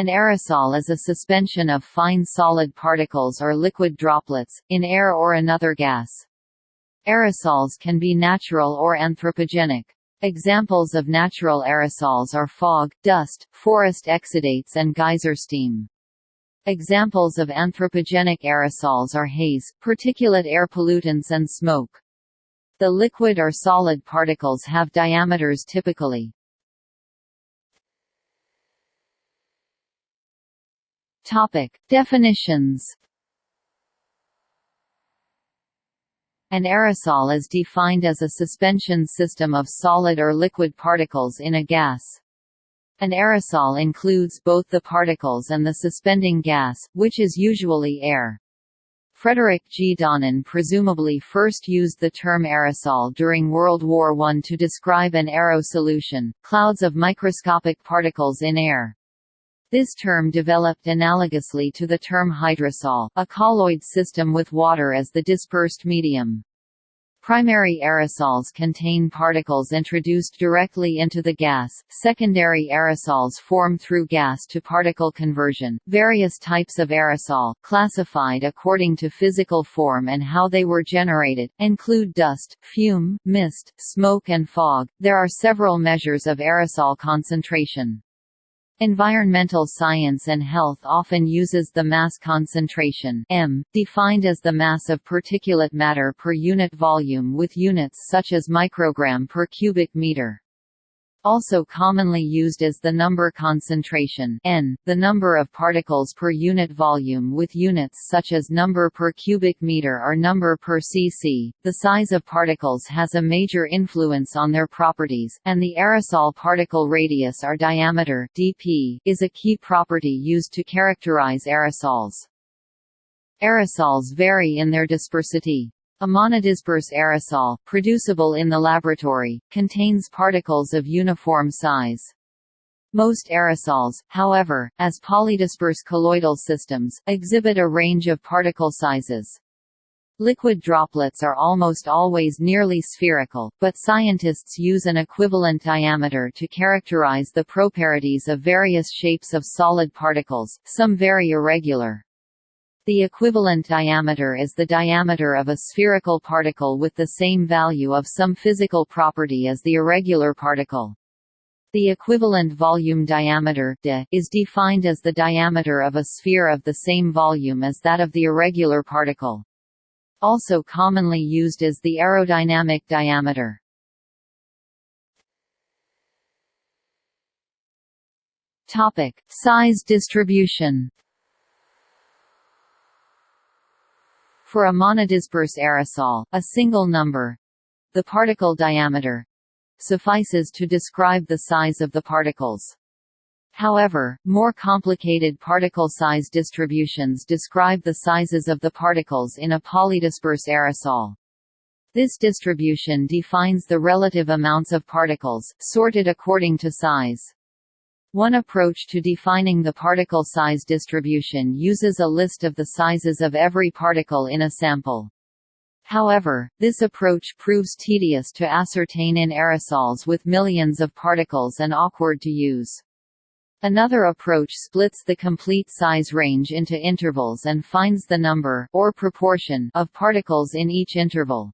An aerosol is a suspension of fine solid particles or liquid droplets, in air or another gas. Aerosols can be natural or anthropogenic. Examples of natural aerosols are fog, dust, forest exudates and geyser steam. Examples of anthropogenic aerosols are haze, particulate air pollutants and smoke. The liquid or solid particles have diameters typically Topic. Definitions An aerosol is defined as a suspension system of solid or liquid particles in a gas. An aerosol includes both the particles and the suspending gas, which is usually air. Frederick G. Donnan presumably first used the term aerosol during World War I to describe an aero solution, clouds of microscopic particles in air. This term developed analogously to the term hydrosol, a colloid system with water as the dispersed medium. Primary aerosols contain particles introduced directly into the gas. Secondary aerosols form through gas to particle conversion. Various types of aerosol, classified according to physical form and how they were generated, include dust, fume, mist, smoke, and fog. There are several measures of aerosol concentration. Environmental science and health often uses the mass concentration m, defined as the mass of particulate matter per unit volume with units such as microgram per cubic meter. Also commonly used is the number concentration n, the number of particles per unit volume with units such as number per cubic meter or number per cc. The size of particles has a major influence on their properties, and the aerosol particle radius or diameter dp is a key property used to characterize aerosols. Aerosols vary in their dispersity. A monodisperse aerosol, producible in the laboratory, contains particles of uniform size. Most aerosols, however, as polydisperse colloidal systems, exhibit a range of particle sizes. Liquid droplets are almost always nearly spherical, but scientists use an equivalent diameter to characterize the proparities of various shapes of solid particles, some very irregular. The equivalent diameter is the diameter of a spherical particle with the same value of some physical property as the irregular particle. The equivalent volume diameter de is defined as the diameter of a sphere of the same volume as that of the irregular particle. Also commonly used is the aerodynamic diameter. Topic: Size distribution. For a monodisperse aerosol, a single number—the particle diameter—suffices to describe the size of the particles. However, more complicated particle size distributions describe the sizes of the particles in a polydisperse aerosol. This distribution defines the relative amounts of particles, sorted according to size. One approach to defining the particle size distribution uses a list of the sizes of every particle in a sample. However, this approach proves tedious to ascertain in aerosols with millions of particles and awkward to use. Another approach splits the complete size range into intervals and finds the number or proportion of particles in each interval.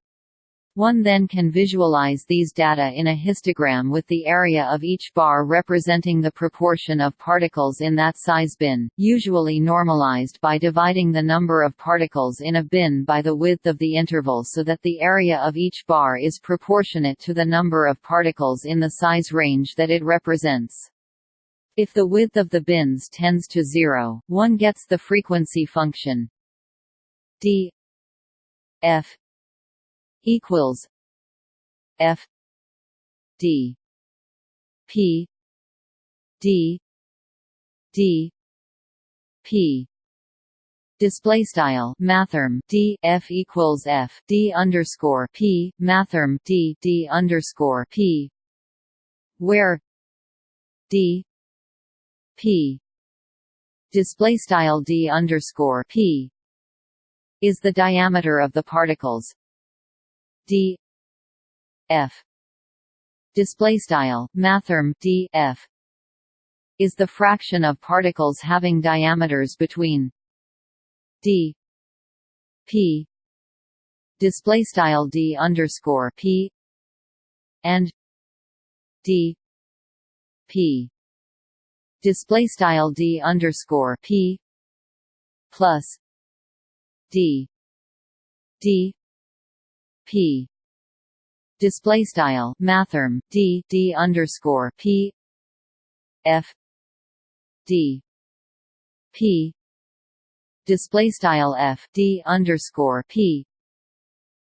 One then can visualize these data in a histogram with the area of each bar representing the proportion of particles in that size bin, usually normalized by dividing the number of particles in a bin by the width of the interval so that the area of each bar is proportionate to the number of particles in the size range that it represents. If the width of the bins tends to zero, one gets the frequency function d f equals F D P D D P. Display style mathrm D F equals F D underscore P mathrm D D underscore P. Where D P. Display style D underscore P. Is the diameter of the particles d. F. Display style mathrm d. F. is the fraction of particles having diameters between d. P. Display style d underscore p. and d. P. Display style d underscore p. plus d. D p. Display style mathrm d d underscore p. F. D. P. Display style f d underscore p.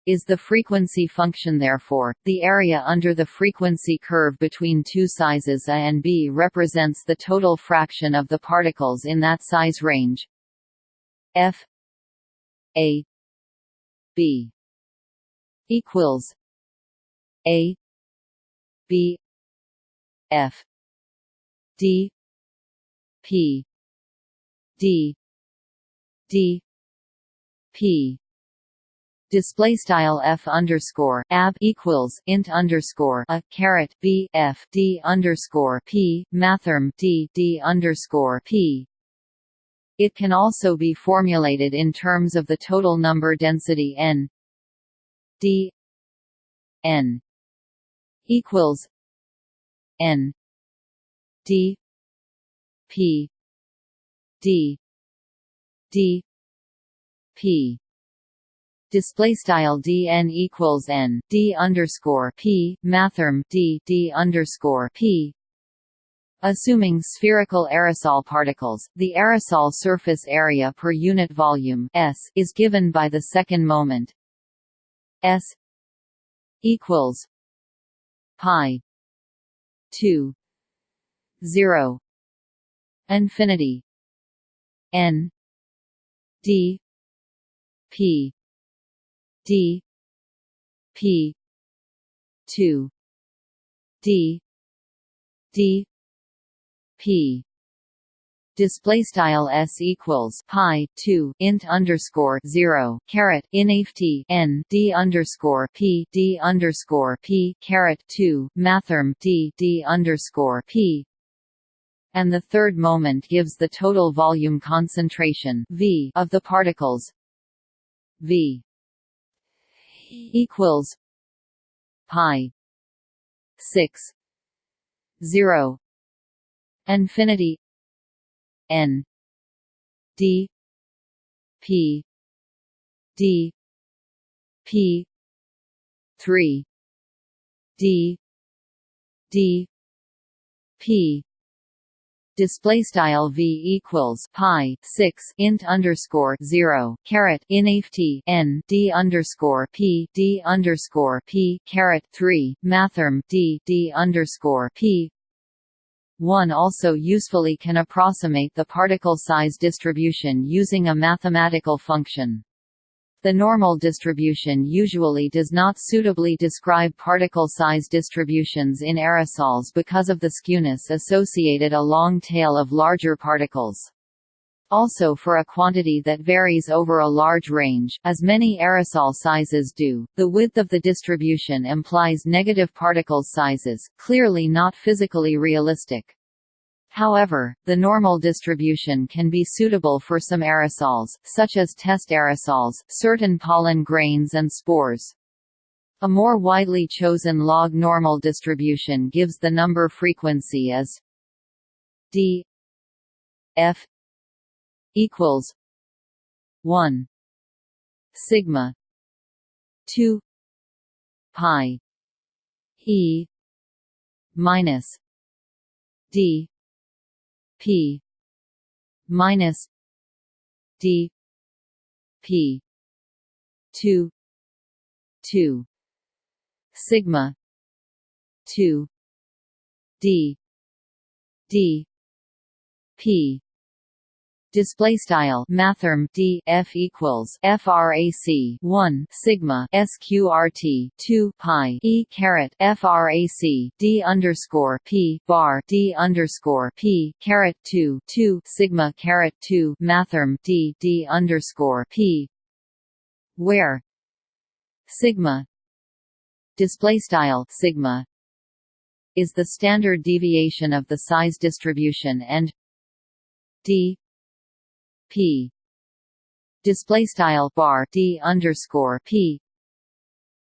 Is the frequency function therefore, the area under the frequency curve between two sizes A and B represents the total fraction of the particles in that size range? F. A. B equals a b f d p d d p. Display style f underscore ab equals int underscore a caret b f d underscore p mathrm d d underscore p. It can also be formulated in terms of the total number density n d n equals n d p d d p. Display style dn equals n d underscore p mathrm d d underscore p. Assuming spherical aerosol particles, the aerosol surface area per unit volume S is given by the second moment S equals pi 2 0 infinity n d p d p 2 d d p display style s equals pi 2 int underscore 0 caret inft n d underscore p d underscore p caret 2 mathrm d d underscore p. And the third moment gives the total volume concentration v of the particles. V equals pi 6 0 infinity n d p d p 3 d d p. Display style v equals pi 6 int underscore 0 caret inft n d underscore p d underscore p caret 3 mathrm d d underscore p one also usefully can approximate the particle size distribution using a mathematical function. The normal distribution usually does not suitably describe particle size distributions in aerosols because of the skewness associated a long tail of larger particles. Also for a quantity that varies over a large range, as many aerosol sizes do, the width of the distribution implies negative particle sizes, clearly not physically realistic. However, the normal distribution can be suitable for some aerosols, such as test aerosols, certain pollen grains and spores. A more widely chosen log normal distribution gives the number frequency as d f equals 1 sigma 2 pi e minus d p minus d p 2 2 sigma 2 d d p display style mathrm d f equals frac 1 sigma sqrt 2 pi e caret frac d underscore p bar d underscore p caret 2 2 sigma caret 2 mathrm d d underscore p where sigma display style sigma is the standard deviation of the size distribution and d p. Display style bar d underscore p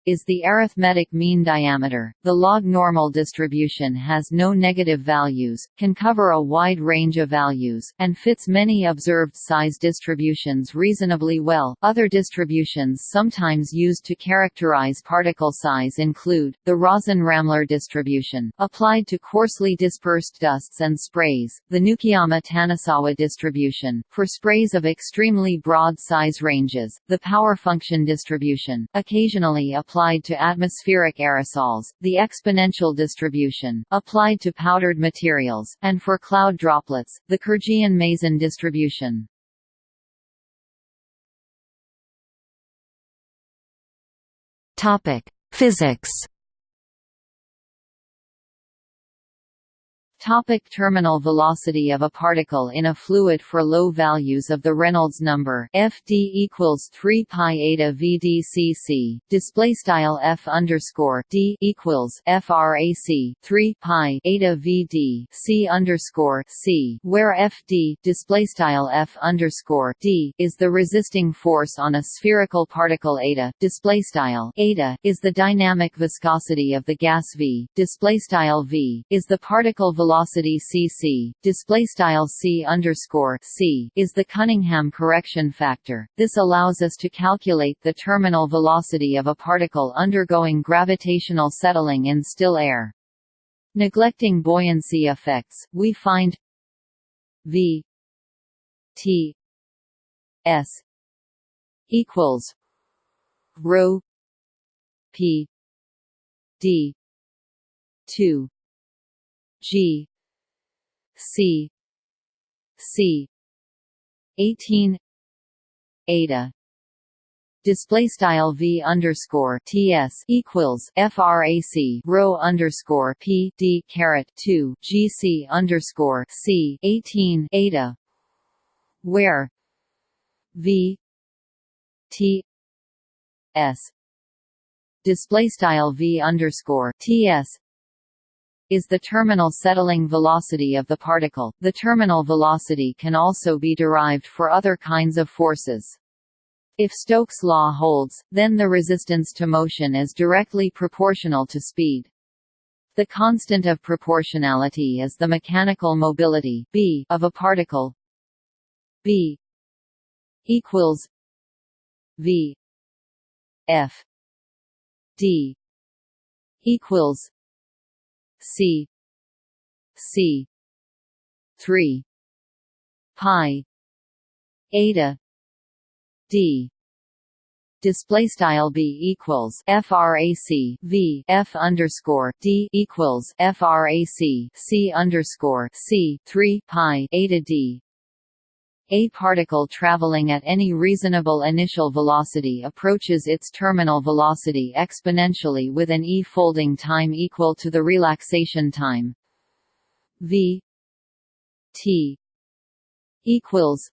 is the arithmetic mean diameter. The log normal distribution has no negative values, can cover a wide range of values, and fits many observed size distributions reasonably well. Other distributions sometimes used to characterize particle size include the Rosin-Rammler distribution, applied to coarsely dispersed dusts and sprays, the Nukiyama-Tanasawa distribution, for sprays of extremely broad size ranges, the power function distribution, occasionally applied applied to atmospheric aerosols, the exponential distribution, applied to powdered materials, and for cloud droplets, the Khrgian-Mazin distribution. Physics Topic terminal velocity of a particle in a fluid for low values of the Reynolds number FD equals 3 pi eta VDCC display style F underscore D equals FRAC 3 pi eta VD C underscore C where FD display style F underscore D is the resisting force on a spherical particle eta display style eta is the dynamic viscosity of the gas V display style V is the particle velocity velocity cc display style c underscore c is the Cunningham correction factor. This allows us to calculate the terminal velocity of a particle undergoing gravitational settling in still air. Neglecting buoyancy effects, we find v t s equals rho p d 2 G C C. eighteen Eta. Display style v underscore ts equals frac rho underscore p d caret 2 gc underscore c 18 eta. Where? V t s. Display style v underscore ts is the terminal settling velocity of the particle. The terminal velocity can also be derived for other kinds of forces. If Stokes' law holds, then the resistance to motion is directly proportional to speed. The constant of proportionality is the mechanical mobility b of a particle b equals v f d equals C C three pi eta D. Display style b equals frac v f underscore d equals frac c underscore c 3 pi eta d a particle traveling at any reasonable initial velocity approaches its terminal velocity exponentially with an e-folding time equal to the relaxation time. V t equals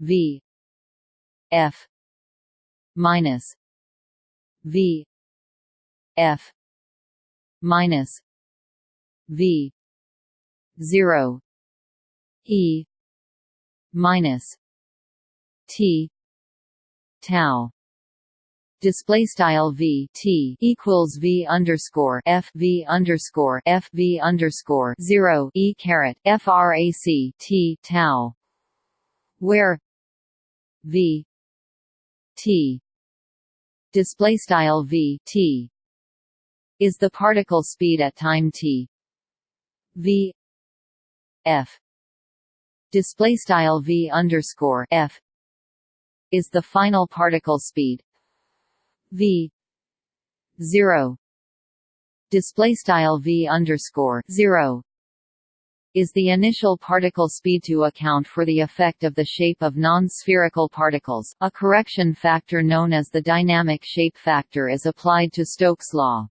v f minus v f minus v 0 e minus T tau. Display style v t equals v underscore f v underscore f v underscore zero e caret frac t tau, where v t display style v t is the particle speed at time t. V f display style v underscore f is the final particle speed v zero display style v underscore zero is the initial particle speed to account for the effect of the shape of non-spherical particles. A correction factor known as the dynamic shape factor is applied to Stokes' law.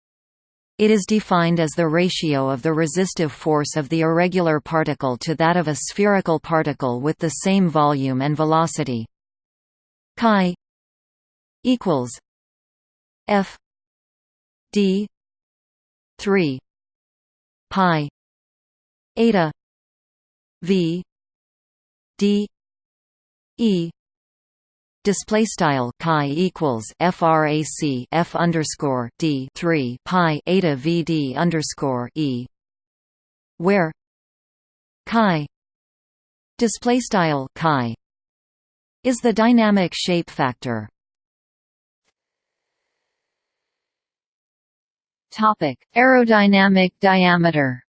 It is defined as the ratio of the resistive force of the irregular particle to that of a spherical particle with the same volume and velocity. Chi equals F D three pi eta v d e display style chi equals frac f underscore d 3 pi eta vd underscore e where chi display style chi is the dynamic shape factor. Topic aerodynamic diameter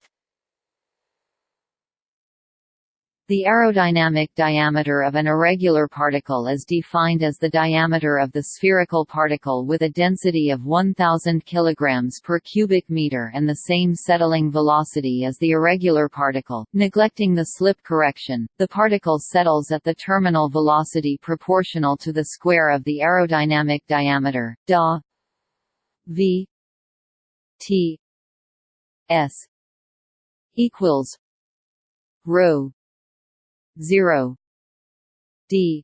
The aerodynamic diameter of an irregular particle is defined as the diameter of the spherical particle with a density of 1000 kg per cubic meter and the same settling velocity as the irregular particle. Neglecting the slip correction, the particle settles at the terminal velocity proportional to the square of the aerodynamic diameter, da v t s equals rho 0 d.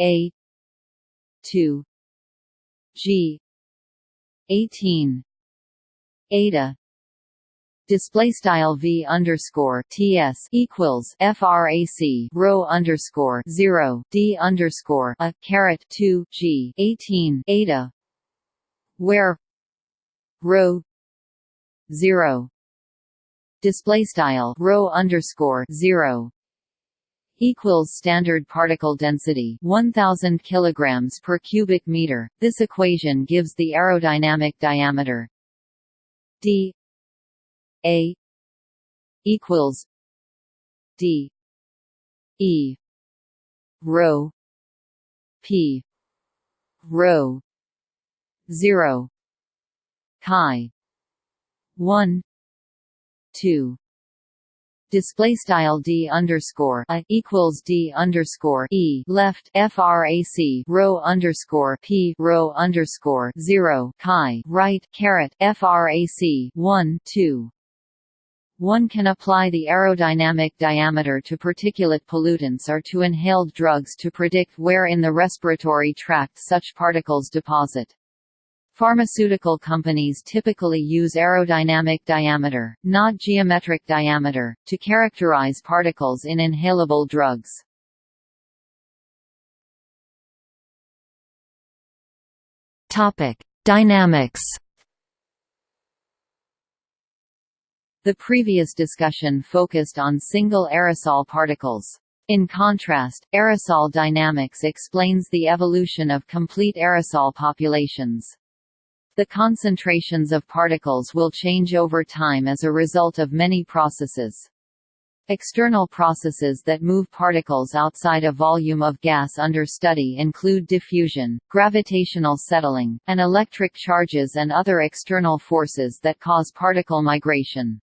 A. 2 g. 18 eta. Display style v underscore ts equals frac rho underscore 0 d underscore a caret 2 g 18 eta. Where rho 0 display style rho underscore 0 equals standard particle density 1000 kilograms per cubic meter. This equation gives the aerodynamic diameter d a equals d e rho p rho 0 chi 1 2 display style d underscore a equals d underscore e left frac rho underscore p rho underscore zero chi right caret frac one two. One can apply the aerodynamic diameter to particulate pollutants or to inhaled drugs to predict where in the respiratory tract such particles deposit. Pharmaceutical companies typically use aerodynamic diameter, not geometric diameter, to characterize particles in inhalable drugs. Topic: Dynamics. The previous discussion focused on single aerosol particles. In contrast, aerosol dynamics explains the evolution of complete aerosol populations. The concentrations of particles will change over time as a result of many processes. External processes that move particles outside a volume of gas under study include diffusion, gravitational settling, and electric charges and other external forces that cause particle migration.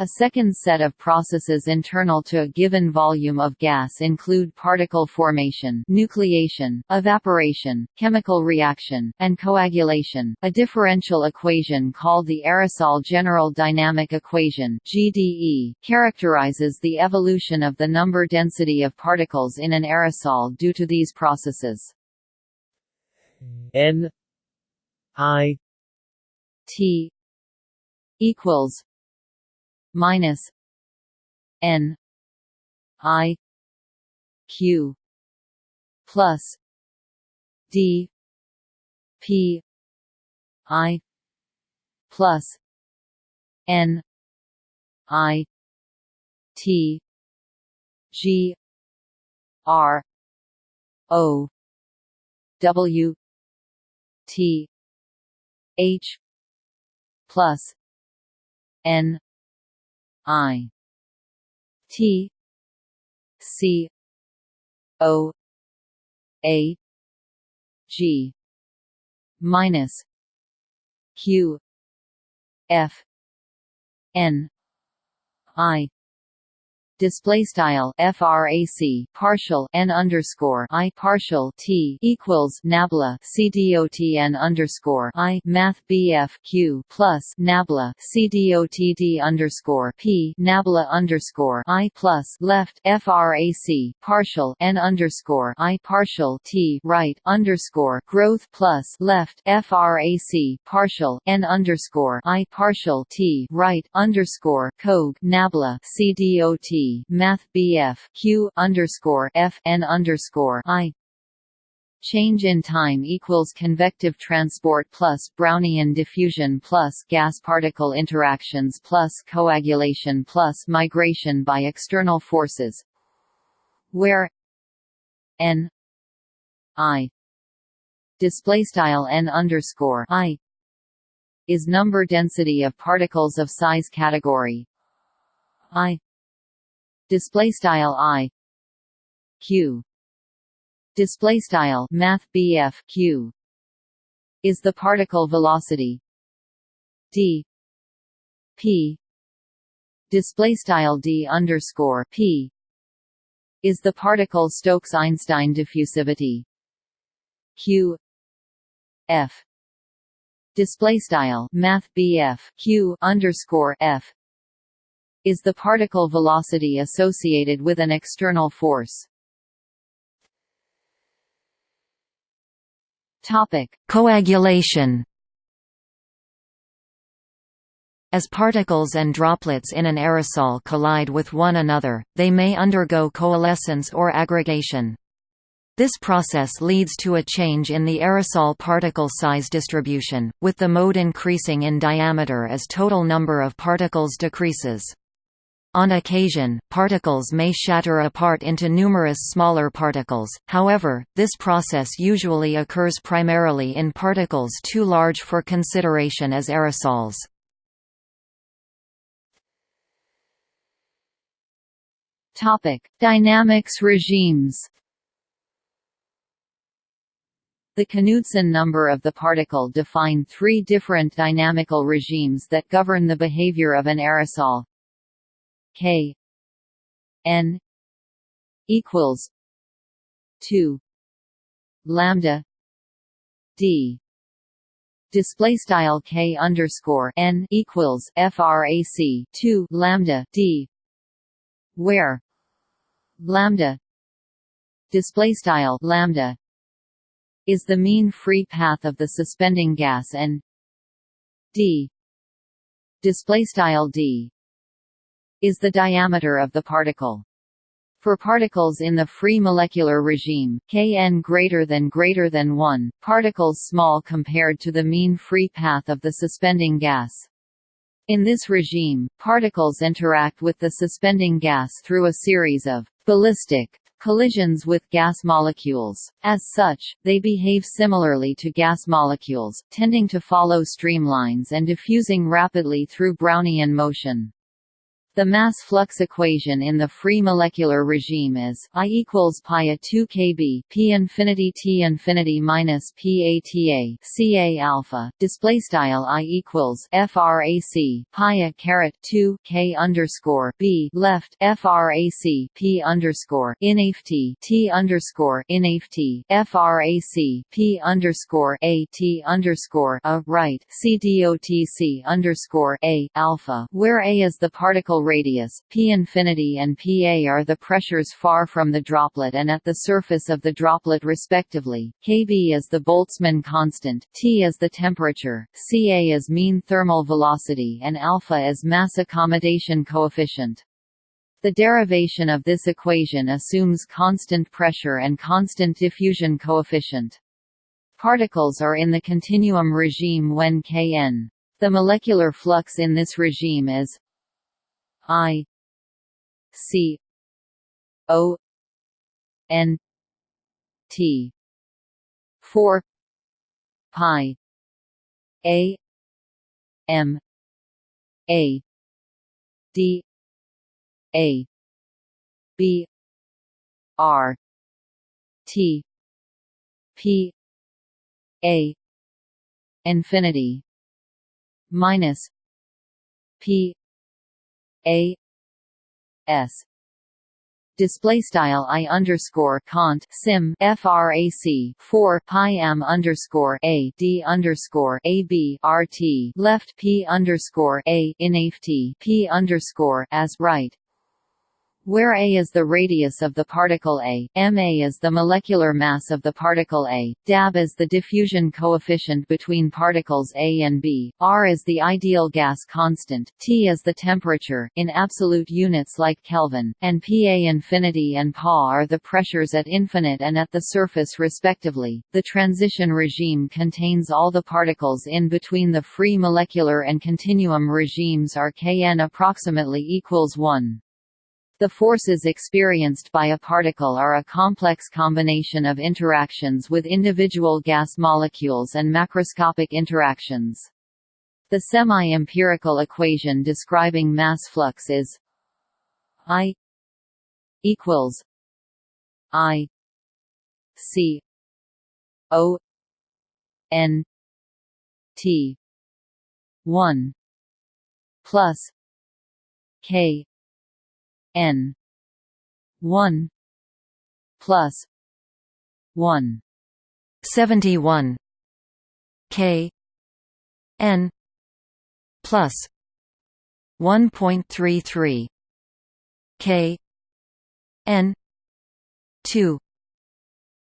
A second set of processes internal to a given volume of gas include particle formation, nucleation, evaporation, chemical reaction, and coagulation. A differential equation called the aerosol general dynamic equation (GDE) characterizes the evolution of the number density of particles in an aerosol due to these processes. N I T equals minus N I Q plus D P I plus N I T G R O W T H plus N I T C O A G minus Q F N I display style frac partial n underscore i partial t equals nabla cdot n underscore i math bf q plus nabla cdot underscore p nabla underscore i plus left frac partial n underscore i partial t right underscore growth plus left frac partial n underscore i partial t right underscore cog nabla cdot Math BF Q underscore F N underscore I. Change in time equals convective transport plus Brownian diffusion plus gas particle interactions plus coagulation plus migration by external forces where n i display style n underscore i is number density of particles of size category i display style i. Q. Display style math BF q. Is the particle velocity. D. P. Display style d underscore p. Is the particle Stokes-Einstein diffusivity. Q. F. Display style math BF q underscore f is the particle velocity associated with an external force. Topic: Coagulation. As particles and droplets in an aerosol collide with one another, they may undergo coalescence or aggregation. This process leads to a change in the aerosol particle size distribution, with the mode increasing in diameter as total number of particles decreases. On occasion, particles may shatter apart into numerous smaller particles, however, this process usually occurs primarily in particles too large for consideration as aerosols. Dynamics regimes The Knudsen number of the particle define three different dynamical regimes that govern the behavior of an aerosol K. N. equals two lambda D. Display style K underscore N equals frac 2 lambda D. Where lambda display style lambda is the mean free path of the suspending gas and D. Display style D is the diameter of the particle. For particles in the free molecular regime, Kn greater than greater than 1, particles small compared to the mean free path of the suspending gas. In this regime, particles interact with the suspending gas through a series of ballistic collisions with gas molecules. As such, they behave similarly to gas molecules, tending to follow streamlines and diffusing rapidly through Brownian motion. The mass flux equation in the free molecular regime is I equals pi a 2 kb p infinity t infinity minus p ata ca alpha display style I equals frac pi a caret 2 k underscore b left frac p underscore inft t underscore inft frac p underscore a t underscore a right c dotc underscore a alpha where a is the particle radius, p infinity and pa are the pressures far from the droplet and at the surface of the droplet respectively, kb is the Boltzmann constant, T is the temperature, Ca is mean thermal velocity and alpha is mass accommodation coefficient. The derivation of this equation assumes constant pressure and constant diffusion coefficient. Particles are in the continuum regime when Kn. The molecular flux in this regime is I C O N T. Four pi A M A D A B R T P A infinity minus P a S display style i underscore cont sim frac 4 pi m underscore a d underscore a b rt left p underscore a inft p underscore as right where a is the radius of the particle A, ma is the molecular mass of the particle A, dAB is the diffusion coefficient between particles A and B, R is the ideal gas constant, T is the temperature in absolute units like Kelvin, and Pa infinity and Pa are the pressures at infinite and at the surface respectively. The transition regime contains all the particles in between the free molecular and continuum regimes are Kn approximately equals 1. The forces experienced by a particle are a complex combination of interactions with individual gas molecules and macroscopic interactions. The semi-empirical equation describing mass flux is I equals I C O N T one plus K n. 1 plus 1 71 k n plus 1.33 k n 2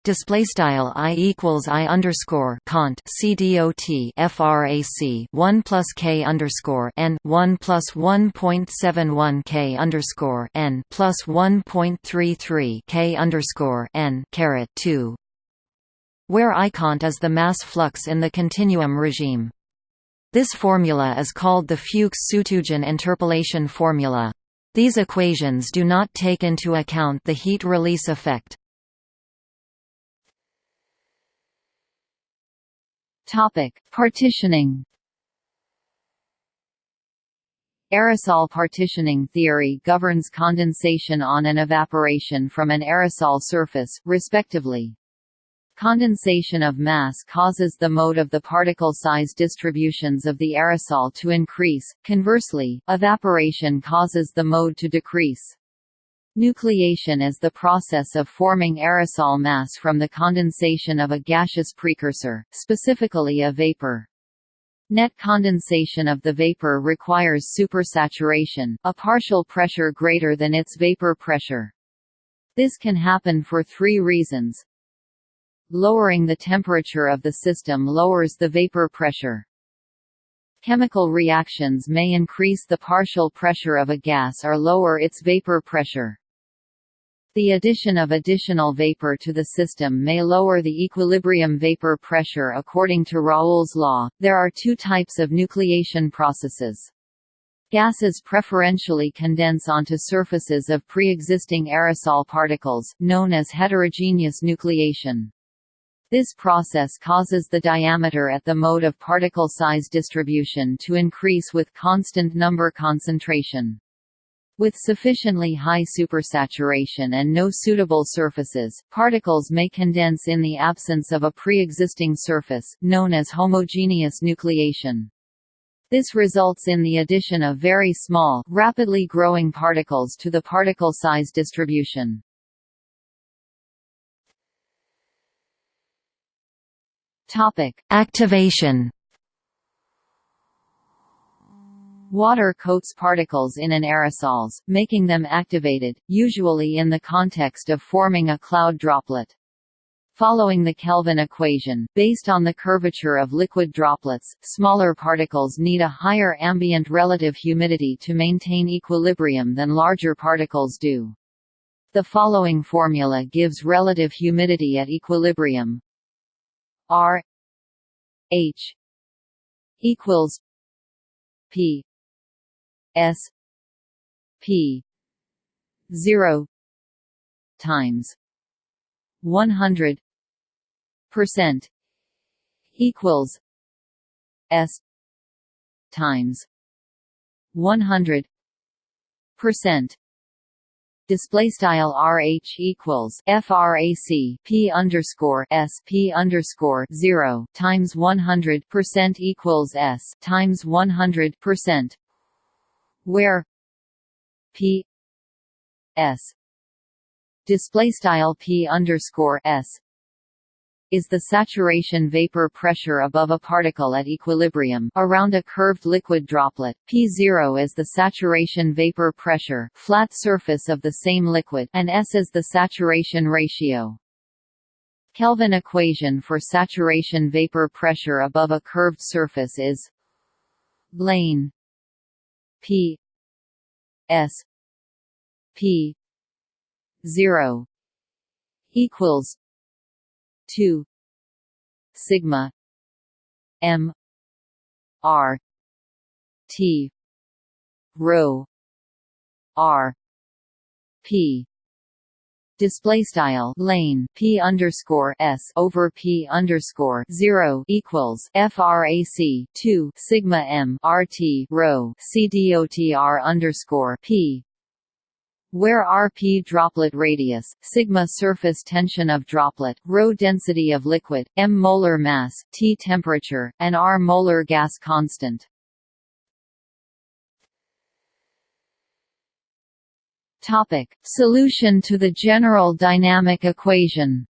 display style i equals i underscore cont c dot frac 1 plus k underscore n 1 plus 1.71 k underscore n plus 1.33 k underscore n caret 2 where I cont is the mass flux in the continuum regime. This formula is called the Fuchs-Sutugin interpolation formula. These equations do not take into account the heat release effect. Topic: Partitioning. Aerosol partitioning theory governs condensation on and evaporation from an aerosol surface, respectively. Condensation of mass causes the mode of the particle size distributions of the aerosol to increase, conversely, evaporation causes the mode to decrease. Nucleation is the process of forming aerosol mass from the condensation of a gaseous precursor, specifically a vapor. Net condensation of the vapor requires supersaturation, a partial pressure greater than its vapor pressure. This can happen for three reasons. Lowering the temperature of the system lowers the vapor pressure. Chemical reactions may increase the partial pressure of a gas or lower its vapor pressure. The addition of additional vapor to the system may lower the equilibrium vapor pressure according to Raoult's law. There are two types of nucleation processes. Gases preferentially condense onto surfaces of pre-existing aerosol particles, known as heterogeneous nucleation. This process causes the diameter at the mode of particle size distribution to increase with constant number concentration. With sufficiently high supersaturation and no suitable surfaces, particles may condense in the absence of a pre-existing surface, known as homogeneous nucleation. This results in the addition of very small, rapidly growing particles to the particle size distribution. Topic: Activation Water coats particles in an aerosols, making them activated, usually in the context of forming a cloud droplet. Following the Kelvin equation, based on the curvature of liquid droplets, smaller particles need a higher ambient relative humidity to maintain equilibrium than larger particles do. The following formula gives relative humidity at equilibrium R H equals P S P zero times one hundred percent equals S times one hundred percent display style rh equals frac p underscore s p underscore zero times one hundred percent equals s times one hundred percent where p s display style p underscore s is the saturation vapor pressure above a particle at equilibrium around a curved liquid droplet. P0 is the saturation vapor pressure flat surface of the same liquid and S is the saturation ratio. Kelvin equation for saturation vapor pressure above a curved surface is lane P S P 0 equals 2 sigma m r t rho r p display style lane p underscore s over p underscore zero equals frac 2 sigma m rt rho c dotr underscore p where Rp droplet radius, sigma surface tension of droplet, rho density of liquid, m molar mass, T temperature, and R molar gas constant. Topic: Solution to the general dynamic equation.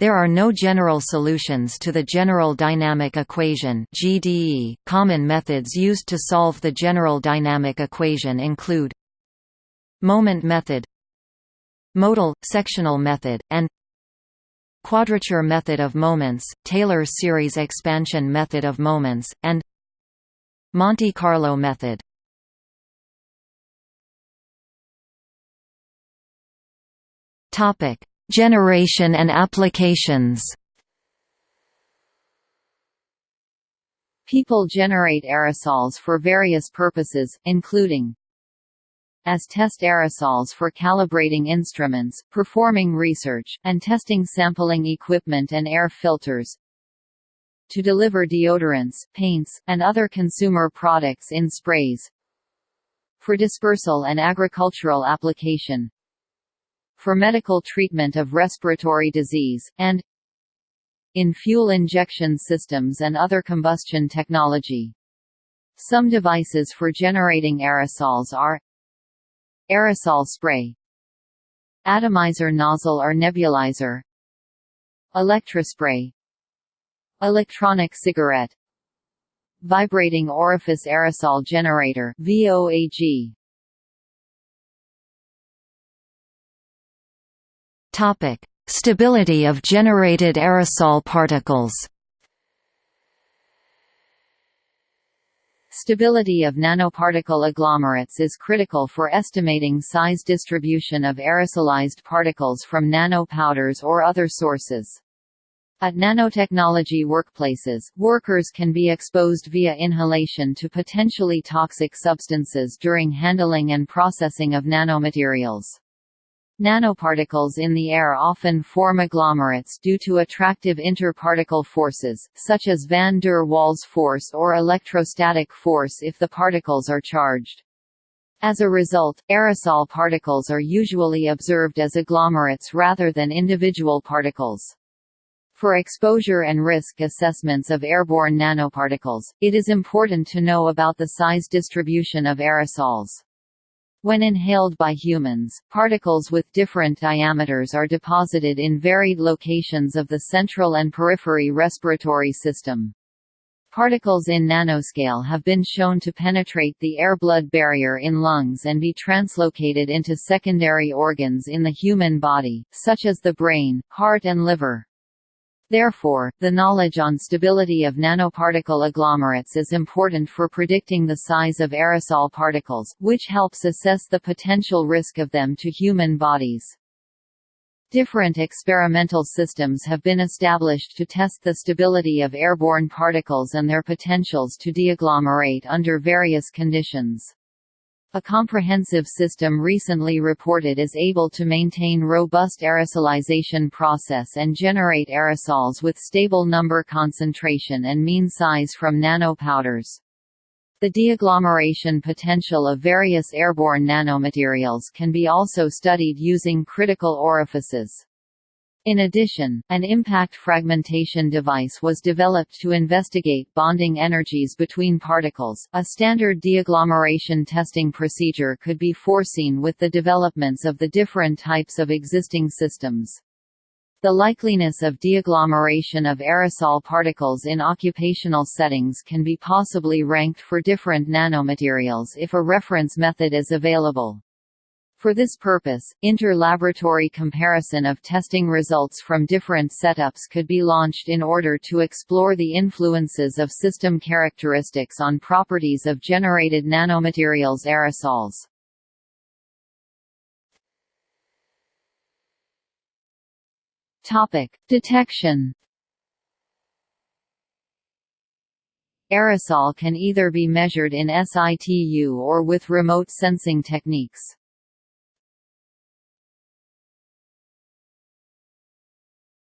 There are no general solutions to the general dynamic equation (GDE). Common methods used to solve the general dynamic equation include moment method, modal sectional method, and quadrature method of moments, Taylor series expansion method of moments, and Monte Carlo method. Topic: Generation and applications. People generate aerosols for various purposes, including as test aerosols for calibrating instruments, performing research, and testing sampling equipment and air filters, to deliver deodorants, paints, and other consumer products in sprays, for dispersal and agricultural application, for medical treatment of respiratory disease, and in fuel injection systems and other combustion technology. Some devices for generating aerosols are aerosol spray, atomizer nozzle or nebulizer, electrospray, electronic cigarette, vibrating orifice aerosol generator VOAG Topic: Stability of generated aerosol particles. Stability of nanoparticle agglomerates is critical for estimating size distribution of aerosolized particles from nanopowders or other sources. At nanotechnology workplaces, workers can be exposed via inhalation to potentially toxic substances during handling and processing of nanomaterials. Nanoparticles in the air often form agglomerates due to attractive interparticle forces, such as van der Waals force or electrostatic force if the particles are charged. As a result, aerosol particles are usually observed as agglomerates rather than individual particles. For exposure and risk assessments of airborne nanoparticles, it is important to know about the size distribution of aerosols. When inhaled by humans, particles with different diameters are deposited in varied locations of the central and periphery respiratory system. Particles in nanoscale have been shown to penetrate the air-blood barrier in lungs and be translocated into secondary organs in the human body, such as the brain, heart and liver. Therefore, the knowledge on stability of nanoparticle agglomerates is important for predicting the size of aerosol particles, which helps assess the potential risk of them to human bodies. Different experimental systems have been established to test the stability of airborne particles and their potentials to deagglomerate under various conditions. A comprehensive system recently reported is able to maintain robust aerosolization process and generate aerosols with stable number concentration and mean size from nanopowders. The deagglomeration potential of various airborne nanomaterials can be also studied using critical orifices. In addition, an impact fragmentation device was developed to investigate bonding energies between particles. A standard deagglomeration testing procedure could be foreseen with the developments of the different types of existing systems. The likeliness of deagglomeration of aerosol particles in occupational settings can be possibly ranked for different nanomaterials if a reference method is available. For this purpose, inter-laboratory comparison of testing results from different setups could be launched in order to explore the influences of system characteristics on properties of generated nanomaterials aerosols. Topic: Detection. Aerosol can either be measured in situ or with remote sensing techniques.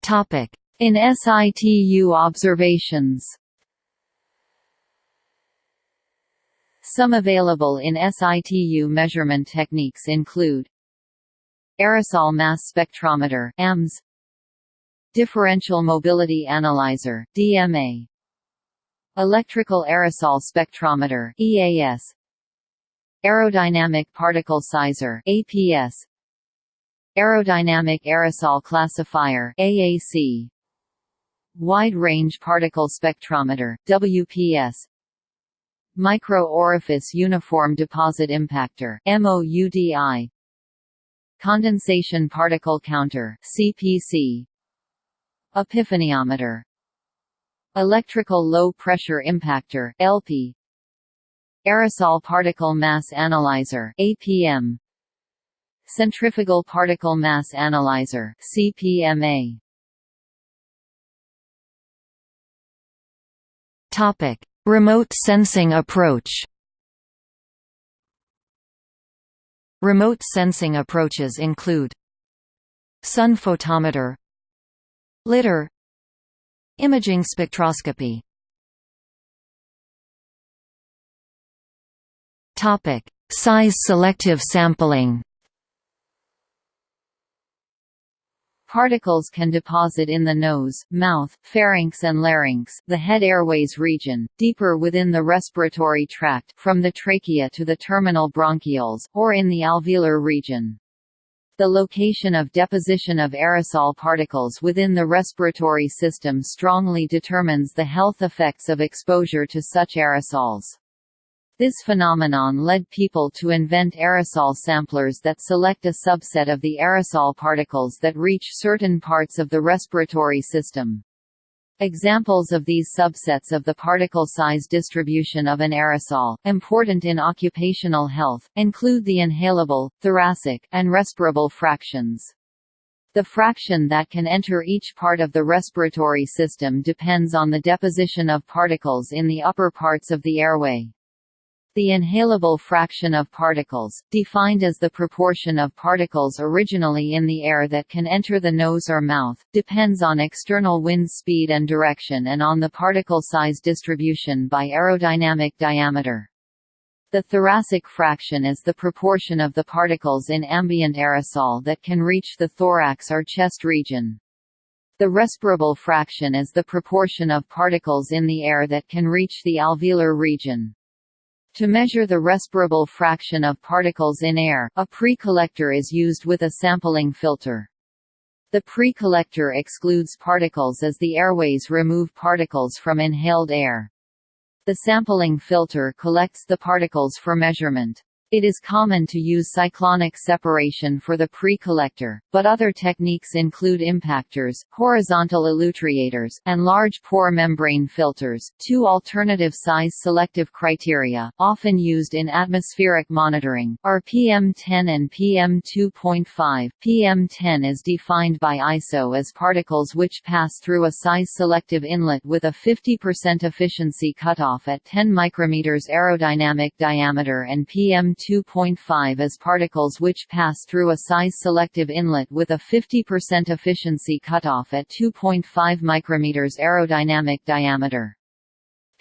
Topic: In situ observations. Some available in situ measurement techniques include Aerosol mass spectrometer AMS Differential Mobility Analyzer DMA Electrical Aerosol Spectrometer EAS Aerodynamic Particle Sizer APS Aerodynamic Aerosol Classifier AAC Wide Range Particle Spectrometer WPS Micro Orifice Uniform Deposit Impactor MOUDI Condensation Particle Counter CPC Epiphaniometer. Electrical Low Pressure Impactor LP Aerosol Particle Mass Analyzer APM Centrifugal Particle Mass Analyzer CPMA Topic: Remote sensing approach. Remote sensing approaches include sun photometer Lidar, Imaging spectroscopy Topic: Size selective sampling. Particles can deposit in the nose, mouth, pharynx and larynx the head airways region, deeper within the respiratory tract from the trachea to the terminal bronchioles, or in the alveolar region. The location of deposition of aerosol particles within the respiratory system strongly determines the health effects of exposure to such aerosols. This phenomenon led people to invent aerosol samplers that select a subset of the aerosol particles that reach certain parts of the respiratory system. Examples of these subsets of the particle size distribution of an aerosol, important in occupational health, include the inhalable, thoracic, and respirable fractions. The fraction that can enter each part of the respiratory system depends on the deposition of particles in the upper parts of the airway. The inhalable fraction of particles, defined as the proportion of particles originally in the air that can enter the nose or mouth, depends on external wind speed and direction and on the particle size distribution by aerodynamic diameter. The thoracic fraction is the proportion of the particles in ambient aerosol that can reach the thorax or chest region. The respirable fraction is the proportion of particles in the air that can reach the alveolar region. To measure the respirable fraction of particles in air, a pre-collector is used with a sampling filter. The pre-collector excludes particles as the airways remove particles from inhaled air. The sampling filter collects the particles for measurement. It is common to use cyclonic separation for the pre-collector, but other techniques include impactors, horizontal elutriators, and large pore membrane filters. Two alternative size selective criteria, often used in atmospheric monitoring, are PM10 and PM2.5. PM10 is defined by ISO as particles which pass through a size selective inlet with a 50% efficiency cutoff at 10 micrometers aerodynamic diameter and PM 2.5 as particles which pass through a size-selective inlet with a 50% efficiency cutoff at 2.5 micrometers aerodynamic diameter.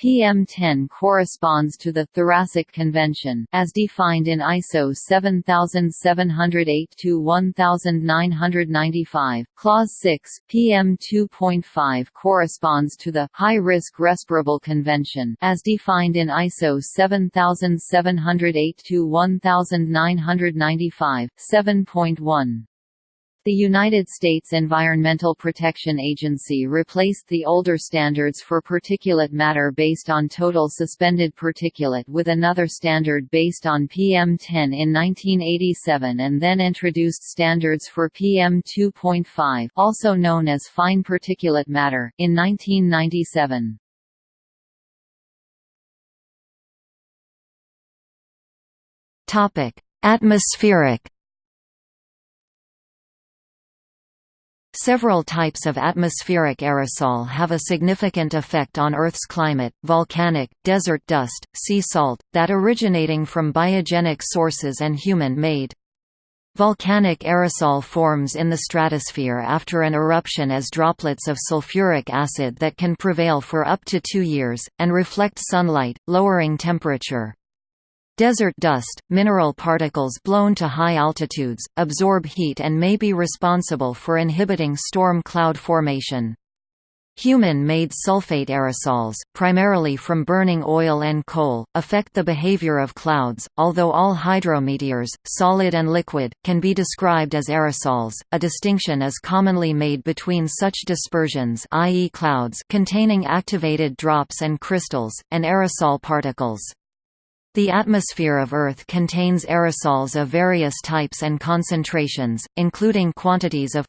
PM10 corresponds to the thoracic convention as defined in ISO 7708-1995. Clause 6, PM2.5 corresponds to the high-risk respirable convention as defined in ISO 7708-1995, 7.1. The United States Environmental Protection Agency replaced the older standards for particulate matter based on total suspended particulate with another standard based on PM10 in 1987 and then introduced standards for PM2.5 also known as fine particulate matter in 1997. Atmospheric Several types of atmospheric aerosol have a significant effect on Earth's climate, volcanic, desert dust, sea salt, that originating from biogenic sources and human-made. Volcanic aerosol forms in the stratosphere after an eruption as droplets of sulfuric acid that can prevail for up to two years, and reflect sunlight, lowering temperature. Desert dust, mineral particles blown to high altitudes, absorb heat and may be responsible for inhibiting storm cloud formation. Human-made sulfate aerosols, primarily from burning oil and coal, affect the behavior of clouds, although all hydrometeors, solid and liquid, can be described as aerosols. A distinction is commonly made between such dispersions i.e. clouds containing activated drops and crystals, and aerosol particles. The atmosphere of Earth contains aerosols of various types and concentrations, including quantities of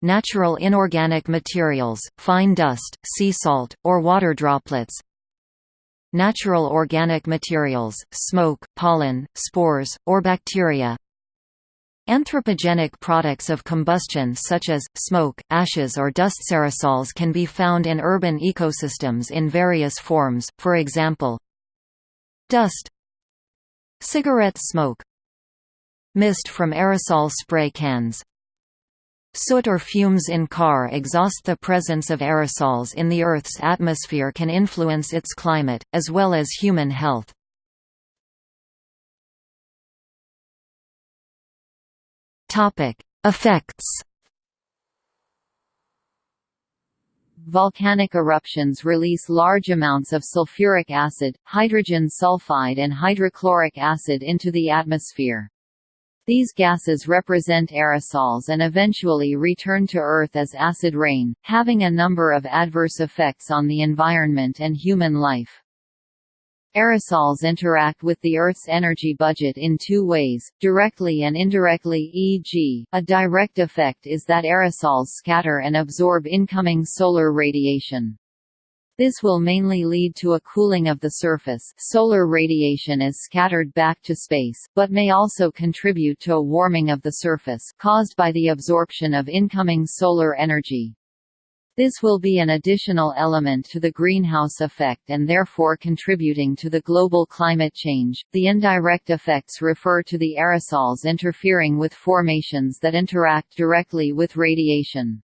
natural inorganic materials, fine dust, sea salt, or water droplets, natural organic materials, smoke, pollen, spores, or bacteria, Anthropogenic products of combustion such as, smoke, ashes or dust. Aerosols can be found in urban ecosystems in various forms, for example, Dust Cigarette smoke Mist from aerosol spray cans Soot or fumes in car exhaust The presence of aerosols in the Earth's atmosphere can influence its climate, as well as human health. Effects volcanic eruptions release large amounts of sulfuric acid, hydrogen sulfide and hydrochloric acid into the atmosphere. These gases represent aerosols and eventually return to Earth as acid rain, having a number of adverse effects on the environment and human life. Aerosols interact with the Earth's energy budget in two ways, directly and indirectly e.g., a direct effect is that aerosols scatter and absorb incoming solar radiation. This will mainly lead to a cooling of the surface solar radiation is scattered back to space, but may also contribute to a warming of the surface caused by the absorption of incoming solar energy. This will be an additional element to the greenhouse effect and therefore contributing to the global climate change. The indirect effects refer to the aerosols interfering with formations that interact directly with radiation.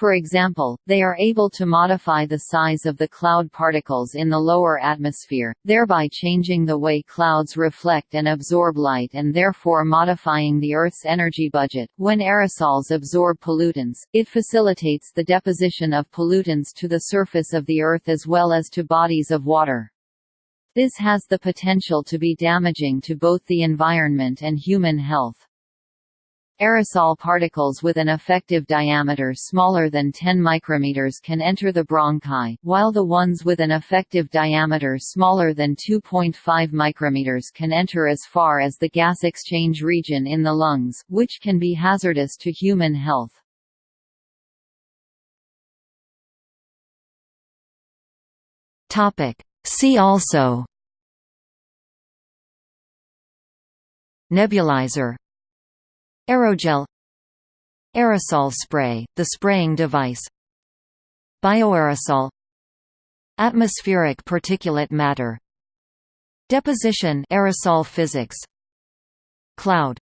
For example, they are able to modify the size of the cloud particles in the lower atmosphere, thereby changing the way clouds reflect and absorb light and therefore modifying the Earth's energy budget. When aerosols absorb pollutants, it facilitates the deposition of pollutants to the surface of the Earth as well as to bodies of water. This has the potential to be damaging to both the environment and human health. Aerosol particles with an effective diameter smaller than 10 micrometers can enter the bronchi, while the ones with an effective diameter smaller than 2.5 micrometers can enter as far as the gas exchange region in the lungs, which can be hazardous to human health. See also Nebulizer Aerogel. Aerosol spray, the spraying device. Bioaerosol. Atmospheric particulate matter. Deposition aerosol physics. Cloud